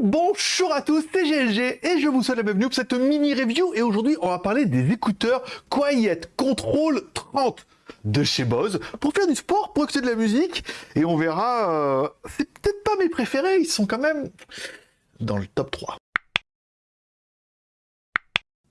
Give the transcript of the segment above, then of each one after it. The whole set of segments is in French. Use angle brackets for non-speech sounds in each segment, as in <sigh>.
Bonjour à tous, c'est GLG et je vous souhaite la bienvenue pour cette mini review et aujourd'hui on va parler des écouteurs Quiet Control 30 de chez Bose pour faire du sport, pour écouter de la musique et on verra, euh, c'est peut-être pas mes préférés, ils sont quand même dans le top 3.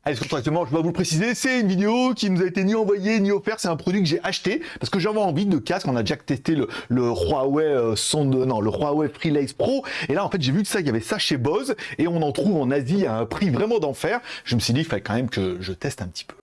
Allez, directement, je dois vous le préciser, c'est une vidéo qui nous a été ni envoyée ni offerte, c'est un produit que j'ai acheté parce que j'avais envie de casque, on a déjà testé le, le Huawei euh, non, le Huawei Freelace Pro et là en fait j'ai vu que ça, il y avait ça chez Bose et on en trouve en Asie à un prix vraiment d'enfer. Je me suis dit, il fallait quand même que je teste un petit peu.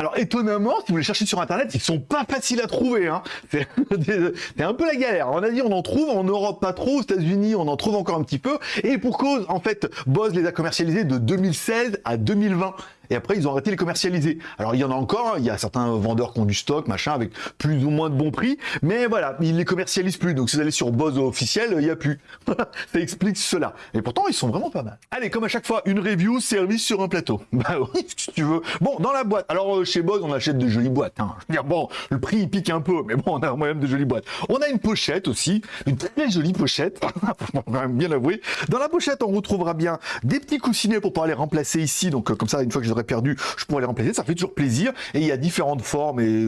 Alors étonnamment, si vous les cherchez sur internet, ils sont pas faciles à trouver. Hein. <laughs> C'est un peu la galère. On a dit on en trouve, en Europe pas trop, aux États-Unis on en trouve encore un petit peu. Et pour cause, en fait, Bose les a commercialisés de 2016 à 2020 et après ils ont arrêté de les commercialiser. Alors il y en a encore, il y a certains vendeurs qui ont du stock, machin, avec plus ou moins de bons prix, mais voilà, ils les commercialisent plus. Donc si vous allez sur Bose officiel, il n'y a plus. <laughs> ça explique cela. Et pourtant ils sont vraiment pas mal. Allez, comme à chaque fois, une review service sur un plateau. <laughs> Bah oui, si tu veux. Bon, dans la boîte. Alors euh, chez Bose, on achète de jolies boîtes. Hein. Je veux dire, bon, le prix il pique un peu, mais bon, on a quand même de jolies boîtes. On a une pochette aussi, une très jolie pochette, <laughs> bien l'avouer. Dans la pochette, on retrouvera bien des petits coussinets pour pouvoir les remplacer ici. Donc euh, comme ça, une fois que je perdu, je pourrais les remplacer, ça fait toujours plaisir. Et il y a différentes formes et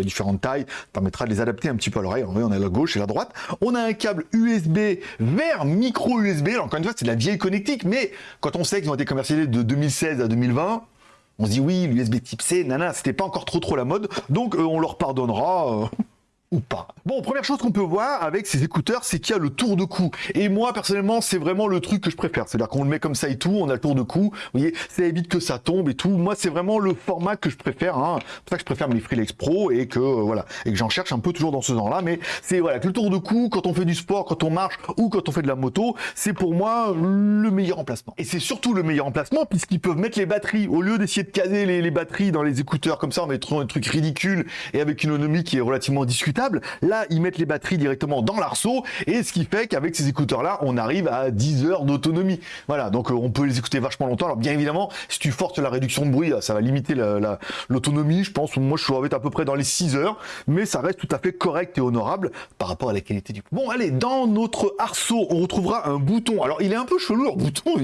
différentes tailles, permettra de les adapter un petit peu à l'oreille. On a la gauche et la droite. On a un câble USB vers micro USB. Alors encore une fois, c'est la vieille connectique, mais quand on sait qu'ils ont été commercialisés de 2016 à 2020, on se dit oui, l'USB type C, nana, c'était pas encore trop trop la mode, donc euh, on leur pardonnera. Euh Bon, première chose qu'on peut voir avec ces écouteurs, c'est qu'il y a le tour de cou. Et moi, personnellement, c'est vraiment le truc que je préfère. C'est-à-dire qu'on le met comme ça et tout, on a le tour de cou. Vous voyez, ça évite que ça tombe et tout. Moi, c'est vraiment le format que je préfère. Hein. C'est pour ça que je préfère mes Freelix Pro et que euh, voilà, et que j'en cherche un peu toujours dans ce genre-là. Mais c'est voilà, que le tour de cou, quand on fait du sport, quand on marche ou quand on fait de la moto, c'est pour moi le meilleur emplacement. Et c'est surtout le meilleur emplacement puisqu'ils peuvent mettre les batteries au lieu d'essayer de caser les, batteries dans les écouteurs comme ça, en mettant un truc ridicule et avec une autonomie qui est relativement discutable. Là, ils mettent les batteries directement dans l'arceau, et ce qui fait qu'avec ces écouteurs-là, on arrive à 10 heures d'autonomie. Voilà, donc euh, on peut les écouter vachement longtemps. Alors bien évidemment, si tu forces la réduction de bruit, ça va limiter l'autonomie. je pense, moi je suis à peu près dans les 6 heures, mais ça reste tout à fait correct et honorable par rapport à la qualité du... Bon, allez, dans notre arceau, on retrouvera un bouton. Alors, il est un peu chelou, le bouton,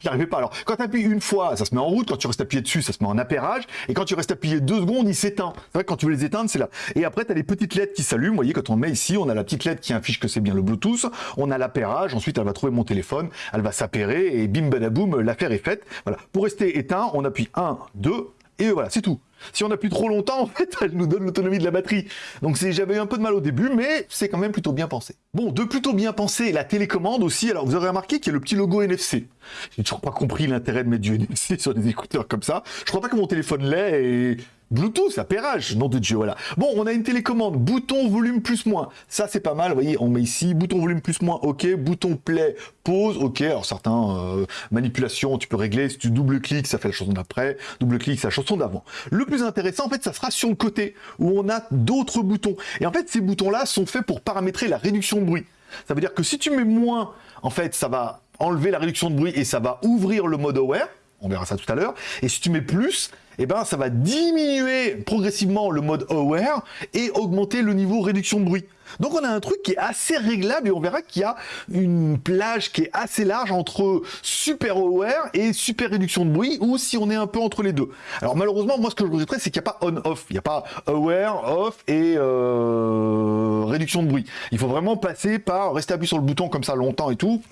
j'arrivais pas. Alors, quand tu appuies une fois, ça se met en route. Quand tu restes appuyé dessus, ça se met en appairage. Et quand tu restes appuyé deux secondes, il s'éteint. C'est vrai quand tu veux les éteindre, c'est là. Et après, tu as les petites lettres qui s'allument. Vous voyez, quand on met ici, on a la petite lettre qui affiche que c'est bien le Bluetooth, on a l'appairage, ensuite elle va trouver mon téléphone, elle va s'appairer et bim badaboum, l'affaire est faite. Voilà. Pour rester éteint, on appuie 1, 2 et voilà, c'est tout. Si on appuie trop longtemps, <laughs> en fait, elle nous donne l'autonomie de la batterie. Donc j'avais eu un peu de mal au début, mais c'est quand même plutôt bien pensé. Bon, de plutôt bien pensé, la télécommande aussi. Alors vous aurez remarqué qu'il y a le petit logo NFC. J'ai toujours pas compris l'intérêt de mettre du NFC sur des écouteurs comme ça. Je crois pas que mon téléphone l'ait et Bluetooth, appairage, nom de Dieu, voilà. Bon, on a une télécommande, bouton volume plus moins. Ça, c'est pas mal, vous voyez, on met ici, bouton volume plus moins, ok, bouton play, pause, ok. Alors, certains euh, manipulations, tu peux régler, si tu double-cliques, ça fait la chanson d'après, double-clic, c'est la chanson d'avant. Le plus intéressant, en fait, ça sera sur le côté, où on a d'autres boutons. Et en fait, ces boutons-là sont faits pour paramétrer la réduction de bruit. Ça veut dire que si tu mets moins, en fait, ça va enlever la réduction de bruit et ça va ouvrir le mode aware, on verra ça tout à l'heure, et si tu mets plus, eh ben, ça va diminuer progressivement le mode aware et augmenter le niveau réduction de bruit. Donc on a un truc qui est assez réglable et on verra qu'il y a une plage qui est assez large entre super aware et super réduction de bruit ou si on est un peu entre les deux. Alors malheureusement, moi ce que je regretterais, c'est qu'il n'y a pas on-off. Il n'y a pas aware, off et euh, réduction de bruit. Il faut vraiment passer par rester appuyé sur le bouton comme ça longtemps et tout.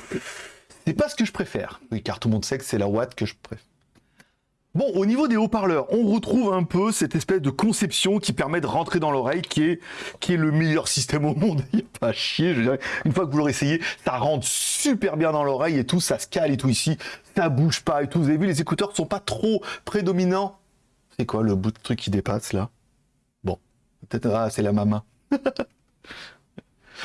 C'est pas ce que je préfère. Car tout le monde sait que c'est la watt que je préfère. Bon, au niveau des haut-parleurs, on retrouve un peu cette espèce de conception qui permet de rentrer dans l'oreille, qui est, qui est le meilleur système au monde. <laughs> Il n'y a pas à chier, je dirais. Une fois que vous l'aurez essayé, ça rentre super bien dans l'oreille et tout, ça se cale et tout ici, ça bouge pas et tout. Vous avez vu, les écouteurs sont pas trop prédominants. C'est quoi le bout de truc qui dépasse là? Bon, peut-être, ah, c'est la maman. <laughs>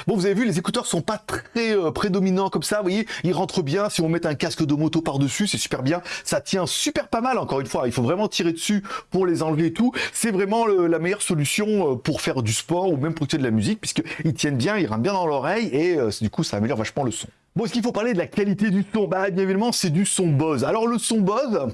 Bon, vous avez vu, les écouteurs sont pas très euh, prédominants comme ça, vous voyez, ils rentrent bien, si on met un casque de moto par-dessus, c'est super bien, ça tient super pas mal, encore une fois, il faut vraiment tirer dessus pour les enlever et tout, c'est vraiment la meilleure solution euh, pour faire du sport ou même pour écouter de la musique, puisqu'ils tiennent bien, ils rentrent bien dans l'oreille, et euh, du coup, ça améliore vachement le son. Bon, est-ce qu'il faut parler de la qualité du son? Bah, bien évidemment, c'est du son Bose. Alors, le son Bose,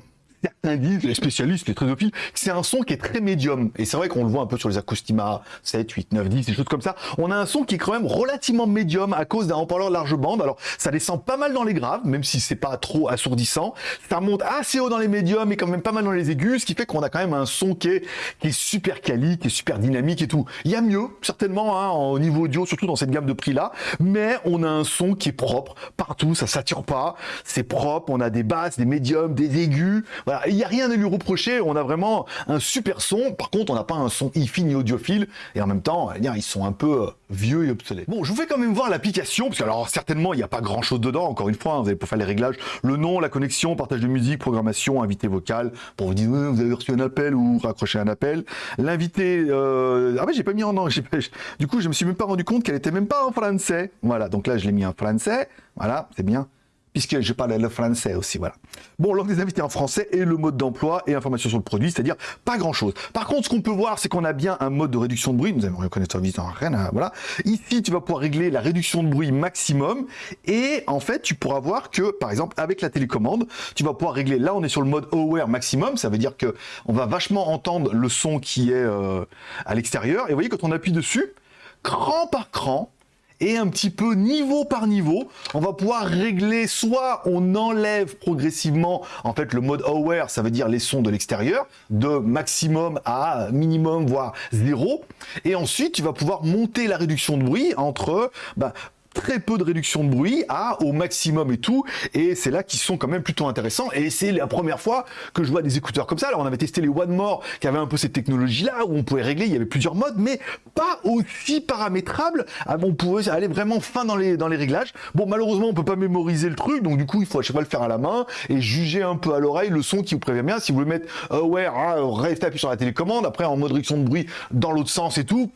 certains disent, les spécialistes, les trésophile, que c'est un son qui est très médium. Et c'est vrai qu'on le voit un peu sur les Acostima 7, 8, 9, 10, des choses comme ça. On a un son qui est quand même relativement médium à cause d'un haut-parleur large bande. Alors, ça descend pas mal dans les graves, même si c'est pas trop assourdissant. Ça monte assez haut dans les médiums et quand même pas mal dans les aigus, ce qui fait qu'on a quand même un son qui est, qui est super quali, qui est super dynamique et tout. Il y a mieux, certainement, hein, au niveau audio, surtout dans cette gamme de prix-là, mais on a un son qui est propre partout, ça sature pas, c'est propre, on a des basses, des médiums, des aigus, voilà, il n'y a rien à lui reprocher, on a vraiment un super son, par contre on n'a pas un son hi-fi ni audiophile, et en même temps, ils sont un peu euh, vieux et obsolètes. Bon, je vous fais quand même voir l'application, parce que alors certainement il n'y a pas grand chose dedans, encore une fois, hein, vous allez pour faire les réglages, le nom, la connexion, partage de musique, programmation, invité vocal, pour vous dire vous avez reçu un appel ou raccroché un appel, l'invité, euh... ah mais j'ai pas mis en anglais, <laughs> du coup je me suis même pas rendu compte qu'elle était même pas en français, voilà, donc là je l'ai mis en français, voilà, c'est bien puisque je parle le français aussi, voilà. Bon, langue des invités en français et le mode d'emploi et information sur le produit, c'est-à-dire pas grand-chose. Par contre, ce qu'on peut voir, c'est qu'on a bien un mode de réduction de bruit, nous allons reconnaître visite en rien, voilà. Ici, tu vas pouvoir régler la réduction de bruit maximum et en fait, tu pourras voir que, par exemple, avec la télécommande, tu vas pouvoir régler, là on est sur le mode aware maximum, ça veut dire que on va vachement entendre le son qui est euh, à l'extérieur et vous voyez, quand on appuie dessus, cran par cran, et un petit peu niveau par niveau, on va pouvoir régler soit on enlève progressivement en fait le mode aware, ça veut dire les sons de l'extérieur, de maximum à minimum voire zéro, et ensuite tu vas pouvoir monter la réduction de bruit entre bah, très peu de réduction de bruit à au maximum et tout. Et c'est là qu'ils sont quand même plutôt intéressants. Et c'est la première fois que je vois des écouteurs comme ça. Alors on avait testé les One More qui avaient un peu cette technologie-là où on pouvait régler, il y avait plusieurs modes, mais pas aussi paramétrable. Ah, on pouvait aller vraiment fin dans les, dans les réglages. Bon, malheureusement, on peut pas mémoriser le truc, donc du coup, il faut à chaque fois le faire à la main et juger un peu à l'oreille le son qui vous prévient bien. Si vous voulez mettre Aware, ouais, ah, restez appuyé sur la télécommande, après en mode réduction de bruit dans l'autre sens et tout,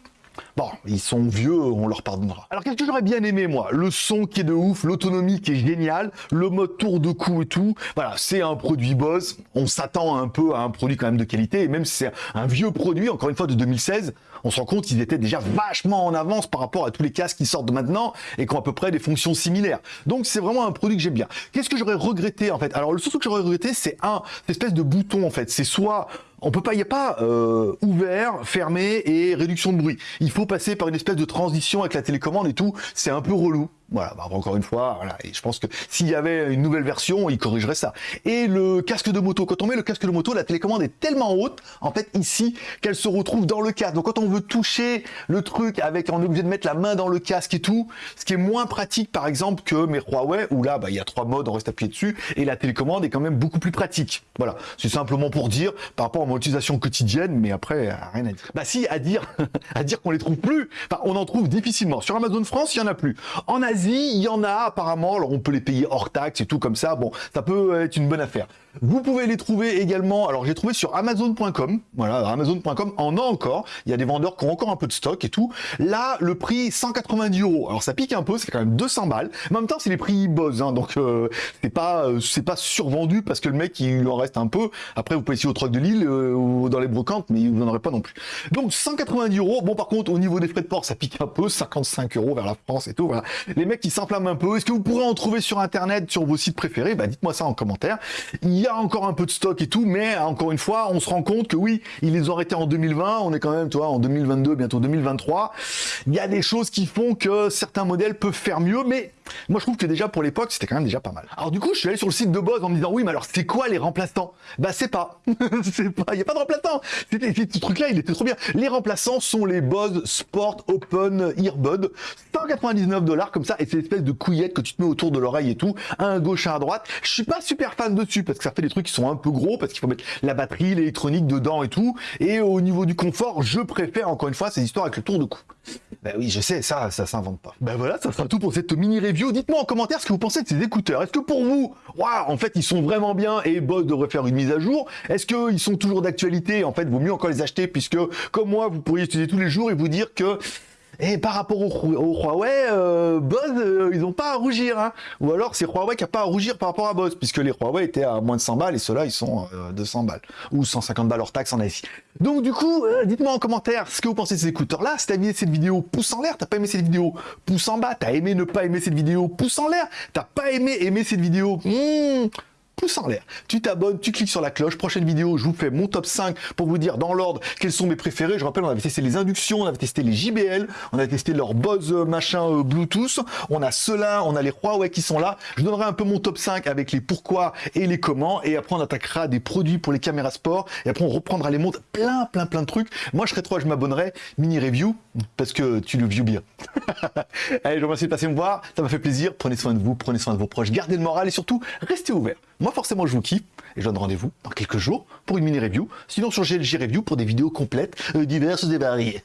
Bon, ils sont vieux, on leur pardonnera. Alors qu'est-ce que j'aurais bien aimé moi? Le son qui est de ouf, l'autonomie qui est géniale, le mode tour de cou et tout. Voilà, c'est un produit Bose. On s'attend un peu à un produit quand même de qualité. Et même si c'est un vieux produit, encore une fois de 2016, on se rend compte qu'ils étaient déjà vachement en avance par rapport à tous les casques qui sortent maintenant et qui ont à peu près des fonctions similaires. Donc c'est vraiment un produit que j'aime bien. Qu'est-ce que j'aurais regretté en fait? Alors le seul truc que j'aurais regretté, c'est un, espèce de bouton en fait. C'est soit on peut pas, il n'y a pas euh, ouvert, fermé et réduction de bruit. Il faut passer par une espèce de transition avec la télécommande et tout. C'est un peu relou. Voilà, bah, encore une fois, voilà. Et je pense que s'il y avait une nouvelle version, il corrigerait ça. Et le casque de moto, quand on met le casque de moto, la télécommande est tellement haute, en fait, ici, qu'elle se retrouve dans le casque. Donc quand on veut toucher le truc avec, on est obligé de mettre la main dans le casque et tout, ce qui est moins pratique, par exemple, que mes Huawei, où là, bah, il y a trois modes, on reste appuyé dessus, et la télécommande est quand même beaucoup plus pratique. Voilà. C'est simplement pour dire, par rapport à mon utilisation quotidienne, mais après, rien à dire. Bah si, à dire, <laughs> à dire qu'on les trouve plus. Enfin, on en trouve difficilement. Sur Amazon France, il y en a plus. En Asie, il y en a apparemment, alors on peut les payer hors taxe et tout comme ça, bon, ça peut être une bonne affaire. Vous pouvez les trouver également, alors j'ai trouvé sur Amazon.com, voilà, Amazon.com en a encore, il y a des vendeurs qui ont encore un peu de stock et tout. Là, le prix 190 euros, alors ça pique un peu, c'est quand même 200 balles, en même temps c'est les prix Buzz, hein, donc euh, c'est pas euh, c'est pas survendu parce que le mec il en reste un peu. Après vous pouvez essayer au truc de Lille euh, ou dans les brocantes, mais vous n'en aurez pas non plus. Donc 190 euros, bon par contre au niveau des frais de port ça pique un peu, 55 euros vers la France et tout, voilà. Les mecs ils s'enflamment un peu, est-ce que vous pourrez en trouver sur internet, sur vos sites préférés? Bah dites-moi ça en commentaire. Y a encore un peu de stock et tout, mais encore une fois, on se rend compte que oui, ils les ont arrêtés en 2020, on est quand même, toi, en 2022, bientôt 2023. Il y a des choses qui font que certains modèles peuvent faire mieux, mais moi je trouve que déjà pour l'époque, c'était quand même déjà pas mal. Alors du coup, je suis allé sur le site de Bose en me disant oui, mais alors c'est quoi les remplaçants? Bah c'est pas, <laughs> c'est pas, il y a pas de remplaçants. C'était ce truc-là, il était trop bien. Les remplaçants sont les Bose Sport Open Earbud, 199 dollars comme ça, et c'est l'espèce de couillette que tu te mets autour de l'oreille et tout, un à gauche, un à droite. Je suis pas super fan dessus parce que ça des trucs sont un peu gros parce qu'il faut mettre la batterie, l'électronique dedans et tout. Et au niveau du confort, je préfère encore une fois ces histoires avec le tour de cou. Ben oui, je sais, ça, ça s'invente pas. Ben voilà, ça sera tout pour cette mini review. Dites-moi en commentaire ce que vous pensez de ces écouteurs. Est-ce que pour vous, waouh, en fait, ils sont vraiment bien et Boss devrait faire une mise à jour? Est-ce qu'ils sont toujours d'actualité? En fait, vaut mieux encore les acheter puisque, comme moi, vous pourriez utiliser tous les jours et vous dire que et par rapport au, Huawei, euh, Bose, euh, ils n'ont pas à rougir. Hein. Ou alors c'est Huawei qui n'a pas à rougir par rapport à Bose, puisque les Huawei étaient à moins de 100 balles et ceux-là, ils sont euh, 200 balles. Ou 150 balles hors taxe en Asie. Donc du coup, euh, dites-moi en commentaire ce que vous pensez de ces écouteurs-là. Si t'as aimé cette vidéo, pouce en l'air. T'as pas aimé cette vidéo, pouce en bas. T'as aimé ne pas aimer cette vidéo, pouce en l'air. T'as pas aimé aimer cette vidéo, hmm, en l'air. Tu t'abonnes, tu cliques sur la cloche. Prochaine vidéo, je vous fais mon top 5 pour vous dire dans l'ordre quels sont mes préférés. Je rappelle, on avait testé les inductions, on avait testé les JBL, on a testé leur Bose euh, machin euh, Bluetooth. On a ceux-là, on a les Huawei qui sont là. Je donnerai un peu mon top 5 avec les pourquoi et les comment. Et après, on attaquera des produits pour les caméras sport. Et après, on reprendra les montres. Plein, plein, plein de trucs. Moi, je serai trop, je m'abonnerai. Mini review parce que tu le view bien. <laughs> Allez, je vous remercie de passer me voir. Ça m'a fait plaisir. Prenez soin de vous, prenez soin de vos proches. Gardez le moral et surtout, restez ouverts. Moi, forcément, je vous kiffe et je donne rendez-vous dans quelques jours pour une mini review. Sinon, sur GLG Review pour des vidéos complètes, euh, diverses et variées.